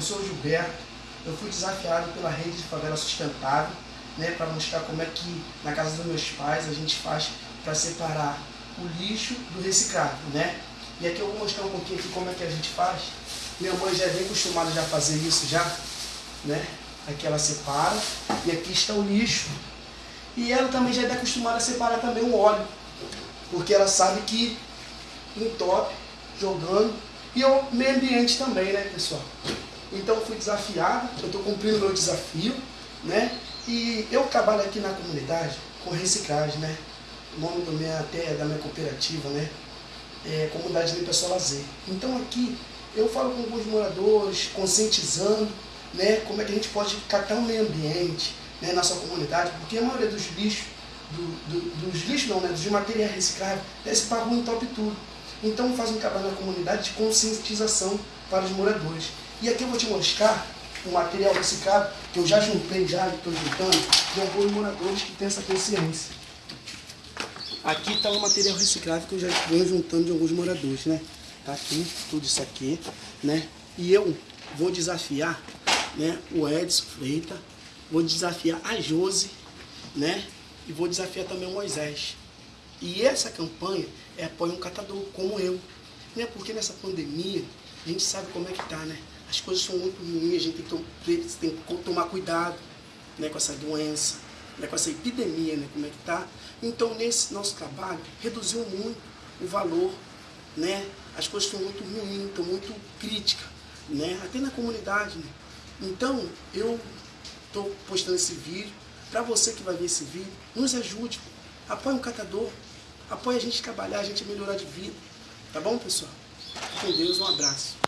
o Gilberto, eu fui desafiado pela rede de favela sustentável, né, para mostrar como é que na casa dos meus pais a gente faz para separar o lixo do reciclável, né? E aqui eu vou mostrar um pouquinho aqui como é que a gente faz. Minha mãe já é bem acostumada já a fazer isso já, né? Aqui ela separa e aqui está o lixo. E ela também já é acostumada a separar também o óleo, porque ela sabe que entope, jogando, e o meio ambiente também, né, pessoal? Então fui desafiado, eu estou cumprindo o meu desafio, né? E eu trabalho aqui na comunidade com reciclagem, né? O nome do minha, até da minha cooperativa, né? É Comunidade Limpa Só Lazer. Então aqui eu falo com alguns moradores, conscientizando, né? Como é que a gente pode catar o meio ambiente né, na sua comunidade, porque a maioria dos lixos, do, do, dos lixos não, né? Dos materiais recicláveis, para a rua em top tudo. Então faz um trabalho na comunidade de conscientização para os moradores. E aqui eu vou te mostrar o material reciclado, que eu já juntei, já estou juntando, de alguns moradores que têm essa consciência. Aqui está o material reciclável que eu já venho juntando de alguns moradores, né? Tá aqui, tudo isso aqui, né? E eu vou desafiar né, o Edson Freita, vou desafiar a Jose, né? E vou desafiar também o Moisés. E essa campanha é apoio um catador como eu. Né? Porque nessa pandemia, a gente sabe como é que tá, né? As coisas são muito ruins, a gente tem que, tem que tomar cuidado né, com essa doença, né, com essa epidemia, né, como é que tá. Então, nesse nosso trabalho, reduziu muito o valor, né? As coisas estão muito ruins, estão muito críticas, né? Até na comunidade, né? Então, eu estou postando esse vídeo, para você que vai ver esse vídeo, nos ajude, apoie um catador, apoie a gente trabalhar, a gente melhorar de vida. Tá bom, pessoal? Com Deus, um abraço.